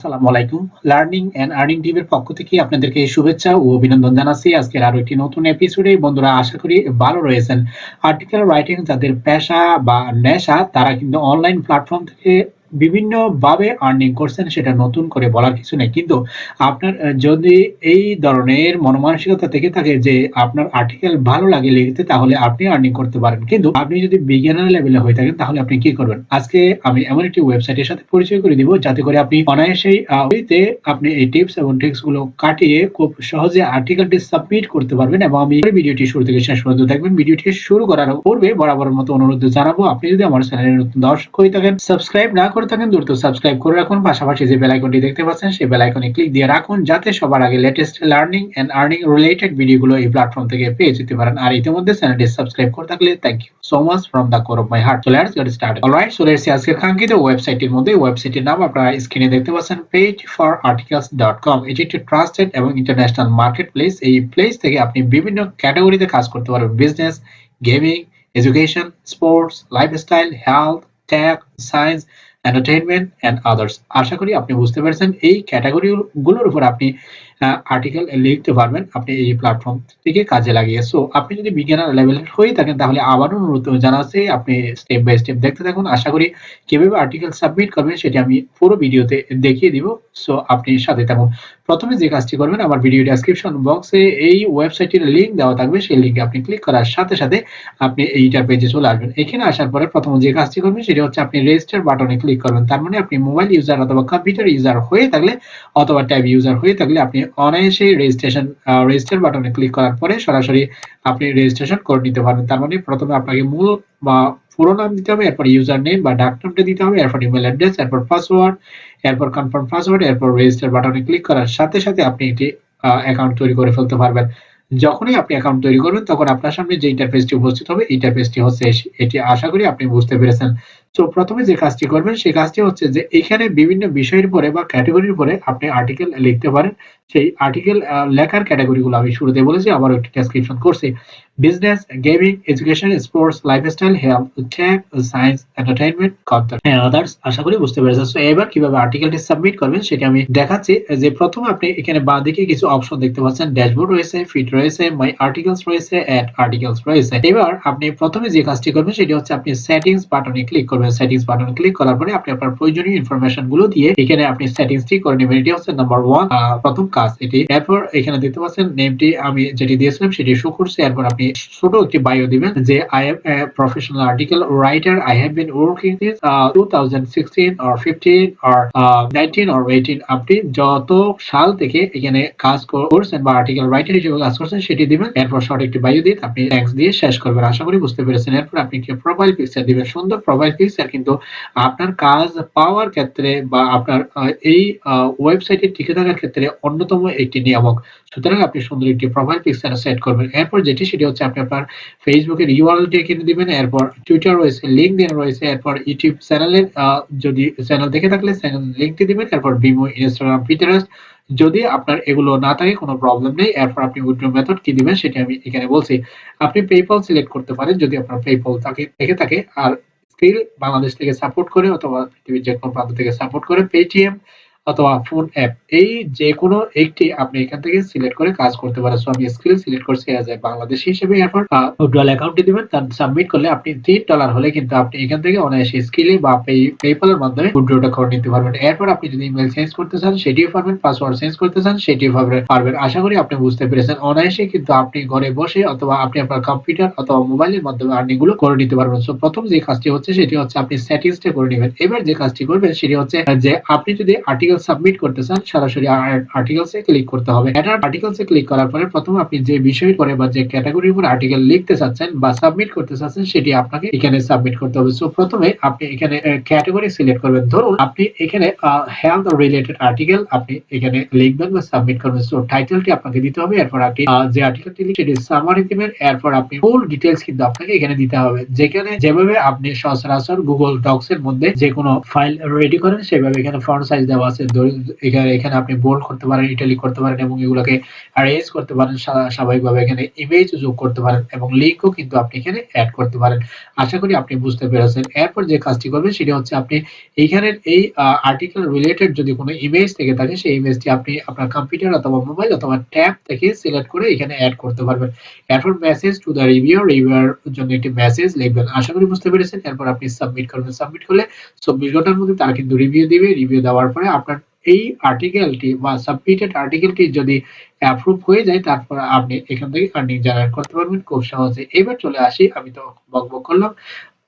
আসসালামু আলাইকুম। Learning and earning টিভির পক্ষ থেকে আপনাদেরকে শুভেচ্ছা ও অভিনন্দন জানাচ্ছি। আজকের আরও একটি নতুন এপিসোডে বন্ধুরা আশা করি ভালো রয়েছেন। আর্টিকেল রাইটিং যাদের পেশা বা নেশা, তারা কিন্তু অনলাইন প্ল্যাটফর্ম থেকে বিভিন্ন ভাবে আর্নিং করছেন, সেটা নতুন করে বলার কিছু নেই। কিন্তু আপনার যদি এই ধরনের মনোমানসিকতা থেকে থাকে যে আপনার আর্টিকেল ভালো লাগে লিখতে, তাহলে আপনি আর্নিং করতে পারেন। কিন্তু আপনি যদি বিজ্ঞানের লেভেলে হয়ে থাকেন, তাহলে আপনি কি করবেন? আজকে আমি এমন একটি ওয়েবসাইটের সাথে পরিচয় করে দিব, যাতে করে আপনি অনায়াসেই ওইতে আপনি এই টিপস এবং ট্রিক্সগুলো কাটিয়ে খুব সহজে আর্টিকেলটি সাবমিট করতে পারবেন এবং আমি ভিডিওটি শুরু থেকে শেষ পর্যন্ত দেখবেন। ভিডিওটি শুরু করার পূর্বে বরাবর মতো অনুরোধ জানাব, আপনি যদি আমার চ্যানেলের নতুন দর্শক হয়ে থাকেন সাবস্ক্রাইব না থাকেন, দ্রুত সাবস্ক্রাইব করে রাখুন। পাশাপাশি যে বেল আইকনটি দেখতে পাচ্ছেন, সেই বেল আইকনে ক্লিক দিয়ে রাখুন, যাতে সবার আগে latest learning and earning related ভিডিওগুলো এই প্ল্যাটফর্ম থেকে পেয়ে যেতে পারেন। আর ইতিমধ্যে চ্যানেলটি সাবস্ক্রাইব করে থাকলে thank you so much from the core of my heart so let's get started alright চলে এসেছি আজকের কাঙ্ক্ষিত ওয়েবসাইটের মধ্যে ওয়েবসাইটের নাম আপনারা স্ক্রিনে দেখতে পাচ্ছেন page for articles dot com এটি একটি ট্রাস্টেড এবং ইন্টারন্যাশনাল মার্কেট প্লেস এই প্লেস থেকে আপনি বিভিন্ন ক্যাটাগরিতে কাজ করতে পারবেন। Business gaming education sports lifestyle health tech science entertainment and others আশা করি আপনি বুঝতে পেরেছেন, এই ক্যাটাগরি গুলোর উপর আপনি আর্টিকেল লিখতে পারবেন আপনি এই প্ল্যাটফর্ম থেকে কাজে লাগিয়ে। সো আপনি যদি বিজ্ঞানের লেভেলের হয়ে থাকেন, তাহলে আবারও অনুরোধ জানাচ্ছি, আপনি স্টেপ বাই স্টেপ দেখতে থাকুন। আশা করি কীভাবে আর্টিকেল সাবমিট করবেন, সেটি আমি পুরো ভিডিওতে দেখিয়ে দিব। সো আপনি সাথে থাকুন। প্রথমে যে কাজটি করবেন, আমার ভিডিও ডেসক্রিপশন বক্সে এই ওয়েবসাইটের লিঙ্ক দেওয়া থাকবে। সেই লিংকে আপনি ক্লিক করার সাথে সাথে আপনি এইটার পেজে চলে আসবেন। এখানে আসার পরে প্রথম যে কাজটি করবেন, সেটি হচ্ছে আপনি রেজিস্টার বাটনে ক্লিক করবেন তার মানে আপনি মোবাইল ইউজার অথবা কম্পিউটার ইউজার হয়ে থাকলে অথবা ট্যাব ইউজার হয়ে থাকলে আপনি অনায়াসে রেজিস্ট্রেশন রেজিস্টার বাটনে ক্লিক করার পরে সরাসরি আপনি রেজিস্ট্রেশন করে নিতে পারবেন। তার মানে প্রথমে আপনাকে মূল বা পুরো নাম দিতে হবে, এরপর ইউজার নেম বা ডাক নামটা দিতে হবে, এরপর ইমেল অ্যাড্রেস এরপর পাসওয়ার্ড এরপর কনফার্ম পাসওয়ার্ড এরপর রেজিস্টার বাটনে ক্লিক করার সাথে সাথে আপনি একটি অ্যাকাউন্ট তৈরি করে ফেলতে পারবেন। যখনই আপনি অ্যাকাউন্ট তৈরি করবেন, তখন আপনার সামনে যে ইন্টারফেসটি উপস্থিত হবে ইন্টারফেসটি হচ্ছে এটি আশা করি আপনি বুঝতে পেরেছেন। তো প্রথমে যে কাজটি করবেন, সেই কাজটি হচ্ছে যে এখানে বিভিন্ন বিষয়ের উপরে বা ক্যাটাগরির উপরে আপনি আর্টিকেল লিখতে পারেন। সেই আর্টিকেল লেখার ক্যাটাগরিগুলো আমি শুরুতে বলেছি আবার একটি ডেসক্রিপশন করছি business gaming education sports lifestyle health tech science entertainment content others আশা করি বুঝতে পেরেছেন। সো এবার কীভাবে আর্টিকেলটি সাবমিট করবেন, সেটা আমি দেখাচ্ছি। যে প্রথমে আপনি এখানে বাঁ দিকে কিছু অপশন দেখতে পাচ্ছেন। ড্যাশবোর্ড রয়েছে ফিট রয়েছে মাই আর্টিকেলস রয়েছে অ্যাড আর্টিকেলস রয়েছে। এবার আপনি প্রথমে যে কাজটি করবেন, সেটি হচ্ছে আপনি সেটিংস বাটনে ক্লিক করবেন। সেটিংস বাটনে ক্লিক করার পরে আপনি আপনার প্রয়োজনীয় ইনফরমেশনগুলো দিয়ে এখানে আপনি সেটিংসটি করে নেবেন। এটি হচ্ছে নাম্বার ওয়ান প্রথম কাজ এটি। এরপর এখানে দেখতে পাচ্ছেন নেমটি আমি যেটি দিয়েছিলাম সেটি শো করছে। এরপর আপনি ছোট একটি বায়ো দিবেন যে I am a professional article writer I have been working this two thousand sixteen or fifteen or nineteen or eighteen আপনি যত সাল থেকে এখানে কাজ করছেন বা আর্টিকেল রাইটার হিসেবে কাজ করছেন সেটি দিবেন। এরপর শর্ট একটি বায়ো দিয়ে আপনি ট্যাক্স দিয়ে শেষ করবেন। আশা করি বুঝতে পেরেছেন। এরপর আপনি একটি প্রোফাইল পিকচার দিবেন। সুন্দর প্রোফাইল পিকচার কিন্তু আপনার কাজ পাওয়ার ক্ষেত্রে বা আপনার এই ওয়েবসাইটে টিকে থাকার ক্ষেত্রে অন্যতম একটি নিয়ামক। সুতরাং আপনি সুন্দর একটি প্রোফাইল পিকচার সেট করবেন। এরপর যেটি, সেটি হচ্ছে আপনি আপনার ফেসবুকের ইউআরএলটি এখানে দিবেন। এরপর টুইটার রয়েছে লিঙ্ক দেন রয়েছে, এরপর ইউটিউব চ্যানেলের যদি চ্যানেল দেখে থাকলে চ্যানেল লিঙ্কটি দিবেন। এরপর বিমো ইনস্টাগ্রাম পিটারেস্ট যদি আপনার এগুলো না থাকে, কোনো প্রবলেম নেই। এরপর আপনি উইথড্র মেথড কি দিবেন, সেটা আমি এখানে বলছি। আপনি পেপল সিলেক্ট করতে পারেন, যদি আপনার পেপল থাকে থেকে থাকে। আর স্টিল বাংলাদেশ থেকে সাপোর্ট করে অথবা পৃথিবীর যে কোনো প্রান্ত থেকে সাপোর্ট করে পেটিএম অথবা ফোন অ্যাপ এই যে কোনো একটি আপনি এখান থেকে সিলেক্ট করে কাজ করতে পারেন। সো আমি স্কিল সিলেক্ট করছি অ্যাজ এ বাংলাদেশি হিসেবে এরপর উইথড্রল অ্যাকাউন্টে দিবেন তার সাবমিট করলে আপনি তিন ডলার হলে কিন্তু আপনি এখান থেকে অনায়াসে স্কিলে বা পেপালের মাধ্যমে উইথড্রটা করে নিতে পারবেন। এরপর আপনি যদি ইমেল চেঞ্জ করতে চান, সেটিও পারবেন পাসওয়ার্ড চেঞ্জ করতে চান, সেটিও পারবেন পারবেন। আশা করি আপনি বুঝতে পেরেছেন। অনায়াসে কিন্তু আপনি ঘরে বসে অথবা আপনি আপনার কম্পিউটার অথবা মোবাইলের মাধ্যমে আর্নিংগুলো করে নিতে পারবেন। সো প্রথম যে কাজটি হচ্ছে, সেটি হচ্ছে আপনি সেটিংসটা করে নেবেন। এবার যে কাজটি করবেন, সেটি হচ্ছে যে আপনি যদি আর্টিকেল সাবমিট করতে চান, সরাসরি আর্টিকেলসে ক্লিক করতে হবে। এটা আর্টিকেলসে ক্লিক করার পরে প্রথমে আপনি যে বিষয় করে বা যে ক্যাটাগরির উপর আর্টিকেল লিখতে চাচ্ছেন বা সাবমিট করতে চাচ্ছেন, সেটি আপনাকে এখানে সাবমিট করতে হবে। সো প্রথমে আপনি এখানে ক্যাটাগরি সিলেক্ট করবেন। ধরুন আপনি এখানে হেলথ রিলেটেড আর্টিকেল আপনি এখানে লিখবেন বা সাবমিট করবেন। সো টাইটেলটি আপনাকে দিতে হবে, এরপর আপনি যে আর্টিকেলটি লিখছেন, সেটি সামারি দিবেন, এরপর আপনি ফুল ডিটেলস কিন্তু আপনাকে এখানে দিতে হবে। যেখানে যেভাবে আপনি সচরাচর গুগল ডক্স এর মধ্যে যে কোনো ফাইল রেডি করেন, সেভাবে এখানে ফন্ট সাইজ দেওয়া আছে। আছে এখানে এখানে আপনি বোল্ড করতে পারেন ইটালিক করতে পারেন এবং এগুলোকে অ্যারেঞ্জ করতে পারেন স্বাভাবিকভাবে। এখানে ইমেজ যোগ করতে পারেন এবং লিঙ্কও কিন্তু আপনি এখানে অ্যাড করতে পারেন। আশা করি আপনি বুঝতে পেরেছেন। এরপর যে কাজটি করবেন সেটি হচ্ছে আপনি এইখানের এই আর্টিকেল রিলেটেড যদি কোনো ইমেজ থেকে থাকে, সেই ইমেজটি আপনি আপনার কম্পিউটার অথবা মোবাইল অথবা ট্যাব থেকে সিলেক্ট করে এখানে অ্যাড করতে পারবেন। এরপর message to the review reviewer জন্য একটি মেসেজ লিখবেন। আশা করি বুঝতে পেরেছেন। এরপর আপনি সাবমিট করবেন। সাবমিট করলে চব্বিশ ঘণ্টার মধ্যে তারা কিন্তু রিভিউ দিবে। রিভিউ দেওয়ার পরে আপনার এই আর্টিকেলটি বা সাবমিটেড আর্টিকেলটি যদি অ্যাপ্রুভ হয়ে যায়, তারপর আপনি এখান থেকে আর্নিং জেনারেট করতে পারবেন। খুব সহজে। এবার চলে আসি, আমি তো বকবক করলাম।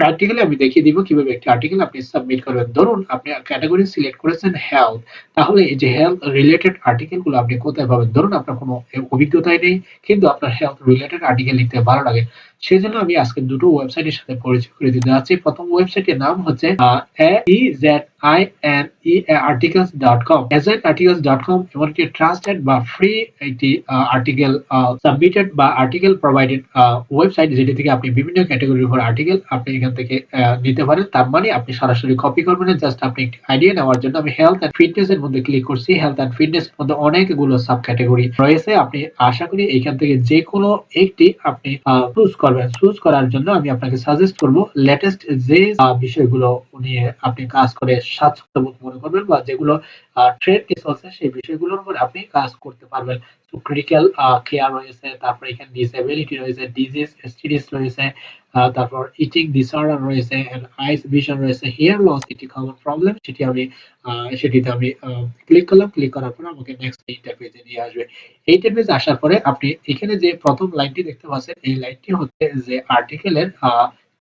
প্র্যাকটিক্যালি আমি দেখিয়ে দিব কীভাবে একটি আর্টিকেল আপনি সাবমিট করবেন। ধরুন, আপনি ক্যাটাগরি সিলেক্ট করেছেন হেলথ তাহলে এই যে হেলথ রিলেটেড আর্টিকেলগুলো আপনি কোথায় পাবেন? ধরুন, আপনার কোনো অভিজ্ঞতাই নেই, কিন্তু আপনার হেলথ রিলেটেড আর্টিকেল লিখতে ভালো লাগে। সেই জন্য আমি আজকে দুটো ওয়েবসাইটের সাথে পরিচয় করে দিতে যাচ্ছি। প্রথম ওয়েবসাইটের নাম হচ্ছে ট্রাস্টেড বা ওয়েবসাইট থেকে আপনি বিভিন্ন আর্টিকেল আপনি এখান থেকে নিতে পারেন। মানে আপনি সরাসরি কপি করবেন জাস্ট আপনি আইডিয়া নেওয়ার জন্য আমি হেলথ ফিটনেস এর মধ্যে ক্লিক করছি। হেলথ ফিটনেস এর মধ্যে অনেকগুলো সাব ক্যাটাগরি রয়েছে। আপনি আশা করি এখান থেকে যে কোনো একটি আপনি চুজ করবেন চুজ করার জন্য আমি আপনাকে সাজেস্ট করব লেটেস্ট যে বিষয়গুলো নিয়ে আপনি কাজ করে স্বাচ্ছন্দ্য মনে করবেন বা যেগুলো ট্রেড ট্রেন্ড আছে সেই বিষয়গুলোর উপর আপনি কাজ করতে পারবেন। ক্রিটিক্যাল কেয়ার রয়েছে, তারপর এখানে ডিসেবিলিটি রয়েছে ডিজিজ এসটিডিস রয়েছে তারপর ইটিং ডিসঅর্ডার রয়েছে আইস ভিশন রয়েছে হেয়ার লস এটি কমন প্রবলেম সেটি আমি সেটিতে আমি ক্লিক করলাম ক্লিক করার পর আমাকে নেক্সট ইন্টারফেসে নিয়ে আসবে। এই ইন্টারফেস আসার পরে আপনি এখানে যে প্রথম লাইনটি দেখতে পাচ্ছেন, এই লাইনটি হচ্ছে যে আর্টিকেলের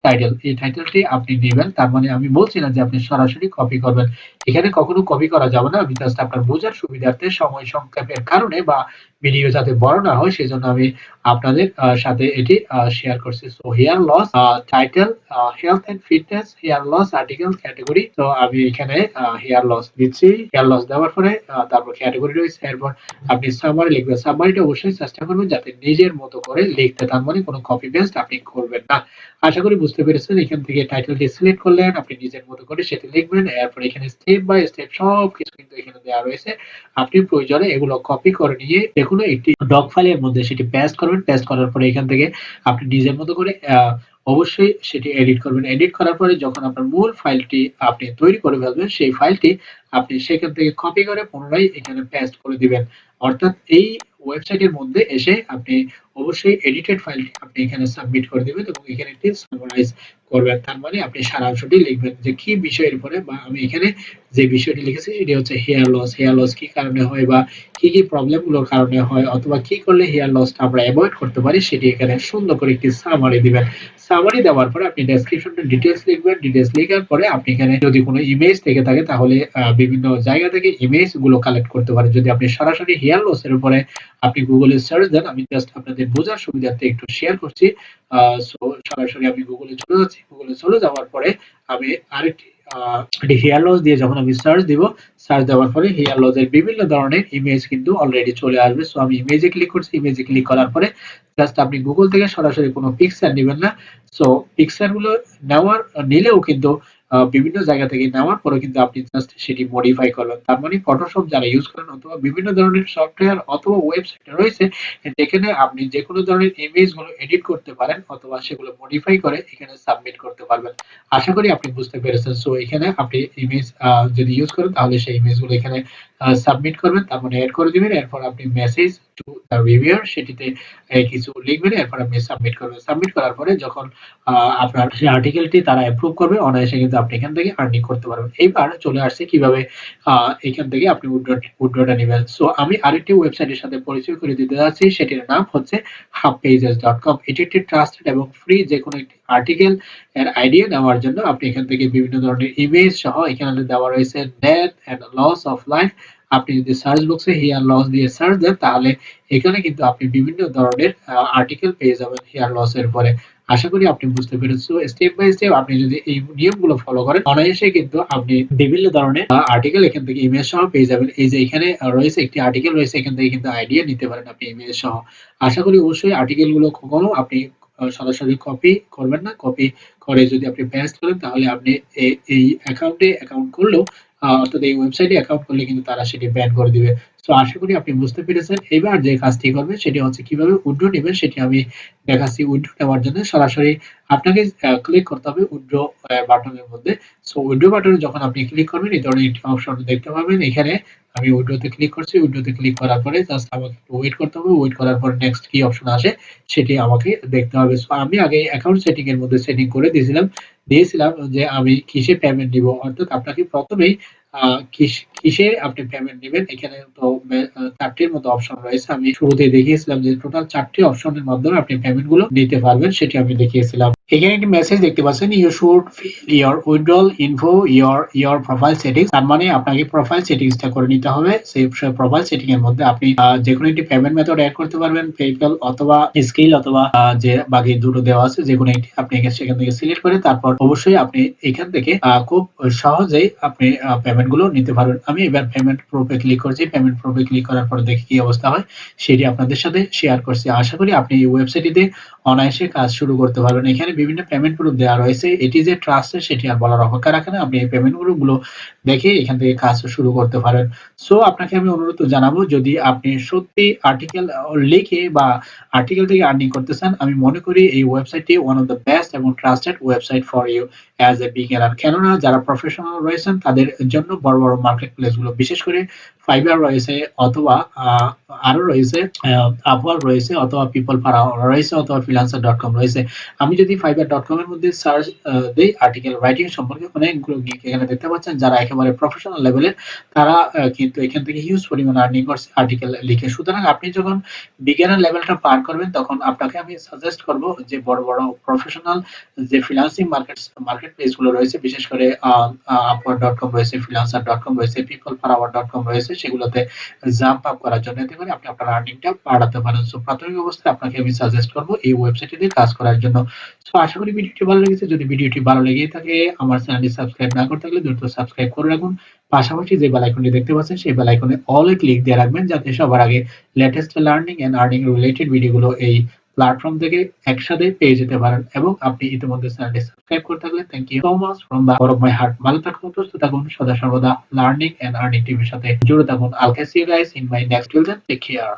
টাইটেল এই টাইটেলটি আপনি নেবেন, তার মানে আমি বলছি না যে আপনি সরাসরি কপি করবেন। এখানে কখনো কপি করা যাবে না আমি জাস্ট আপনার বোঝার সুবিধার্থে সময় সংক্ষেপের কারণে বা ভিডিও যাতে বড় না হয়, সেজন্য আমি আপনাদের সাথে এটি শেয়ার করছি। So hair loss title health and fitness hair loss article category তো আমি এখানে হেয়ার লস দিচ্ছি। হেয়ার লস দেওয়ার পরে তারপর ক্যাটাগরি রয়েছে। এরপর আপনি সামারি লিখবেন। সামারিটা অবশ্যই চেষ্টা করবেন যাতে নিজের মতো করে লিখতে তার মানে কোনো কপি পেস্ট আপনি করবেন না। আশা করি বুঝতে পেরেছেন। এখান থেকে টাইটেলটি সিলেক্ট করলেন, আপনি নিজের মতো করে সেটি লিখবেন। এরপর এখানে স্টেপ বাই স্টেপ সব কিছু কিন্তু এখানে দেওয়া রয়েছে। আপনি প্রয়োজনে এগুলো কপি করে নিয়ে যেকোনো একটি ডক ফাইলের মধ্যে সেটি পেস্ট করবেন পেস্ট করার পরে এখান থেকে আপনি নিজের মতো করে অবশ্যই সেটি এডিট করবেন। এডিট করার পরে যখন আপনার মূল ফাইলটি আপনি তৈরি করে ফেলবেন, সেই ফাইলটি আপনি সেখান থেকে কপি করে পুনরায় এখানে পেস্ট করে দিবেন। অর্থাৎ এই ওয়েবসাইটের মধ্যে এসে আপনি অবশ্যই এডিটেড ফাইলটি আপনি এখানে সাবমিট করে দিবেন এবং এখানে একটি সামারাইজ করবেন। তার মানে আপনি সারাংশটি লিখবেন যে কি বিষয়ের উপরে বা আমি এখানে যে বিষয়টি লিখেছি সেটি হচ্ছে হেয়ার লস হেয়ার লস কি কারণে হয় বা কি কি প্রবলেমগুলোর কারণে হয় অথবা কি করলে হেয়ার লসটা আমরা অ্যাভয়েড করতে পারি সেটি এখানে সুন্দর করে একটি সামারি দিবেন। সামারি দেওয়ার পরে আপনি ডেসক্রিপশনটা ডিটেলস লিখবেন। ডিটেলস লেখার পরে আপনি এখানে যদি কোনো ইমেজ থেকে থাকে তাহলে বিভিন্ন জায়গা থেকে ইমেজগুলো কালেক্ট করতে পারেন। যদি আপনি সরাসরি হেয়ার লসের উপরে আপনি গুগলে সার্চ দেন, আমি জাস্ট আপনাদের বোঝার সুবিধার্থে একটু শেয়ার করছি। সো সরাসরি আমি গুগলে চলে যাচ্ছি। গুগলে চলে যাওয়ার পরে আমি আরেকটি হেয়ার লস দিয়ে যখন আমি সার্চ দিব সার্চ দেওয়ার পরে হেয়ার লসের বিভিন্ন ধরনের ইমেজ কিন্তু অলরেডি চলে আসবে। সো আমি ইমেজে ক্লিক করছি। ইমেজে ক্লিক করার পরে জাস্ট আপনি গুগল থেকে সরাসরি কোনো পিকচার নেবেন না। সো পিকচারগুলো নেওয়ার, নিলেও কিন্তু বিভিন্ন জায়গা থেকে নেওয়ার পরে কিন্তু আপনি জাস্ট সেটি মডিফাই করবেন। তার মানে ফটোশপ যারা ইউজ করেন অথবা বিভিন্ন ধরনের সফটওয়্যার অথবা ওয়েবসাইট রয়েছে যেখানে আপনি যে কোনো ধরনের ইমেজগুলো এডিট করতে পারেন অথবা সেগুলো মডিফাই করে এখানে সাবমিট করতে পারবেন। আশা করি আপনি বুঝতে পেরেছেন। সো এখানে আপনি ইমেজ যদি ইউজ করেন, তাহলে সেই ইমেজগুলো এখানে সাবমিট করবেন। তারপরে এড করে দিবেন। এরপর আপনি মেসেজ টু দ্য রিভিউয়ার সেটিতে কিছু লিখবেন। এরপর আপনি সাবমিট করবেন। সাবমিট করার পরে যখন আপনার সেই আর্টিকেলটি তারা অ্যাপ্রুভ করবে, অনায়াসে কিন্তু আপনি এখান থেকে আর্নিং করতে পারবেন। এইবার চলে আসছে কীভাবে এখান থেকে আপনি নেবেন সো আমি আরেকটি ওয়েবসাইটের সাথে পরিচয় করে দিতে যাচ্ছি, সেটির নাম হচ্ছে হাবপেজেস.কম এটি একটি ট্রাস্টেড এবং ফ্রি যে কোনো একটি আর্টিকেল এর আইডিয়া নেওয়ার জন্য আপনি এখান থেকে বিভিন্ন ধরনের ইমেজ সহ এখানে দেওয়া রয়েছে death and loss of life আপনি যদি সার্চ বক্সে হেয়ার লস দিয়ে সার্চ দেন, তাহলে এখানে কিন্তু আপনি বিভিন্ন ধরনের আর্টিকেল পেয়ে যাবেন হেয়ার লস এর পরে। আশা করি আপনি বুঝতে পেরেছেন স্টেপ বাই স্টেপ আপনি যদি এই নিয়মগুলো ফলো করেন, অনায়াসে কিন্তু আপনি বিভিন্ন ধরনের আর্টিকেল এখান থেকে ইমেজ সহ পেয়ে যাবেন। এই যে এখানে রয়েছে একটি আর্টিকেল রয়েছে এখান থেকে কিন্তু আইডিয়া নিতে পারেন আপনি ইমেজ সহ। আশা করি অবশ্যই আর্টিকেলগুলো কখনো আপনি সরাসরি কপি করবেন না। কপি করে যদি আপনি পেস্ট করেন, তাহলে আপনি এই অ্যাকাউন্টে অ্যাকাউন্ট করলেও অর্থাৎ এই ওয়েবসাইটে অ্যাকাউন্ট করলে কিন্তু তারা সেটি ব্যান করে দিবে। সো আশা করি আপনি বুঝতে পেরেছেন। এবার যে কাজটি করবেন সেটি হচ্ছে কীভাবে উইথড্র নিবেন সেটি আমি দেখাচ্ছি। উইথড্র নেওয়ার জন্য সরাসরি আপনাকে ক্লিক করতে হবে উইথড্র বাটনের মধ্যে। সো উইথড্র বাটনে যখন আপনি ক্লিক করবেন, এই ধরনের একটি অপশন দেখতে পাবেন। এখানে আমি উইথড্র ক্লিক করছি। উইথড্র ক্লিক করার পরে জাস্ট আমাকে একটু ওয়েট করতে হবে। ওয়েট করার পর নেক্সট কি অপশন আসে সেটি আমাকে দেখতে হবে। সো আমি আগে অ্যাকাউন্ট সেটিং এর মধ্যে সেটিং করে দিয়েছিলাম। দিয়েছিলাম যে আমি কিসে পেমেন্ট নিবো। অর্থাৎ আপনাকে ১ম এই আ কিস আপনি পেমেন্ট নেবেন এখানে তো চারটির আ ৪ টির মতো অপশন রয়েছে। আমি শুরুতে দেখিয়েছিলাম যে টোটাল ৪ টি অপশনের মাধ্যমে আপনি পেমেন্টগুলো নিতে পারবেন, সেটি আমি দেখিয়েছিলাম। এখানে একটি মেসেজ দেখতে পাচ্ছেন you should fill your withdrawal info your your profile settings তার মানে আপনাকে প্রোফাইল সেটিংস টা করে নিতে হবে। সেই প্রোফাইল সেটিং এর মধ্যে আপনি আ যেকোনো একটি পেমেন্ট মেথড এড করতে পারবেন। PayPal অথবা স্কিল অথবা যে বাকি দুটো দেওয়া আছে, যেকোনো একটি আপনি সেখান থেকে সিলেক্ট করে তারপর অবশ্যই আপনি এখান থেকে খুব সহজেই আপনি পেমেন্টগুলো নিতে পারবেন। আমি এবার পেমেন্ট প্রুফ এ ক্লিক করছি। পেমেন্ট প্রুফ এ ক্লিক করার পর দেখি কি অবস্থা হয় সেটি আপনাদের সাথে শেয়ার করছি। আশা করি আপনি এই ওয়েবসাইটটিতে অনায়াসে কাজ শুরু করতে পারবেন। এখানে বিভিন্ন পেমেন্ট প্রুফ দেওয়া রয়েছে। এটি যে ট্রাস্টেড সেটি আর বলার অপেক্ষা রাখে না। আপনি এই পেমেন্টগুলো দেখে এখান থেকে কাজ শুরু করতে পারেন। সো আপনাকে আমি অনুরোধ জানাব যদি আপনি সত্যি আর্টিকেল লিখে বা আর্টিকেল থেকে আর্নিং করতে চান আমি মনে করি এই ওয়েবসাইটটি ওয়ান অফ দ্যা বেস্ট এবং trusted website for you as a beginner. কেননা যারা প্রফেশনাল রয়েছেন তাদের জন্য বড়, বড় মার্কেট প্লেসগুলো বিশেষ করে ফাইবার রয়েছে অথবা আরও রয়েছে আ আপওয়ার্ক রয়েছে অথবা পিপল পারা রয়েছে অথবা ফ্রিল্যান্সার.কম রয়েছে। আমি যদি fiverr.com এর মধ্যে সার্চ দেই আর্টিকেল রাইটিং সম্পর্কে অনেকগুলো লিঙ্ক এখানে দেখতে পাচ্ছেন যারা একেবারে প্রফেশনাল লেভেলের তারা কিন্তু এখান থেকে হিউজ পরিমাণ আর্নিং করছে আর্টিকেল লিখে। সুতরাং আপনি যখন বিজ্ঞানের লেভেলটা পার করবেন তখন আপনাকে আমি সাজেস্ট করব যে বড়, বড় প্রফেশনাল যে ফ্রিল্যান্সিং মার্কেট মার্কেট প্লেসগুলো রয়েছে বিশেষ করে আ ডট কম রয়েছে, ফ্রিলান্সার ডট কম রয়েছে, পিপল পারাওয়ার ডট কম রয়েছে সেগুলোতে জাম্প আপ করার জন্য এতে করে আপনি আপনার আর্নিং টা বাড়াতে পারেন। সো প্রাথমিক অবস্থায় আপনাকে আমি সাজেস্ট করব এই ওয়েবসাইটটিতে কাজ করার জন্য। সো আশা করি ভিডিওটি ভালো লেগেছে। যদি ভিডিওটি ভালো লেগে থাকে, আমার চ্যানেলটি সাবস্ক্রাইব না করতে থাকলে দ্রুত সাবস্ক্রাইব করে রাখুন। পাশাপাশি যে বেল আইকনটি দেখতে পাচ্ছেন, সেই বেল আইকনে অল ক্লিক দিয়ে রাখবেন, যাতে সবার আগে latest learning and earning related ভিডিওগুলো এই প্ল্যাটফর্ম থেকে একসাথে পেয়ে যেতে পারেন এবং আপনি ইতিমধ্যে চ্যানেলটি সাবস্ক্রাইব করে থাকলে thank you so much from the of my heart. ভালো থাকুন, সুস্থ থাকুন, সদা সর্বদা লার্নিং এন্ড আর্নিং টিভির সাথে জুড়ে থাকুন। I'll catch you guys in my next till then take care.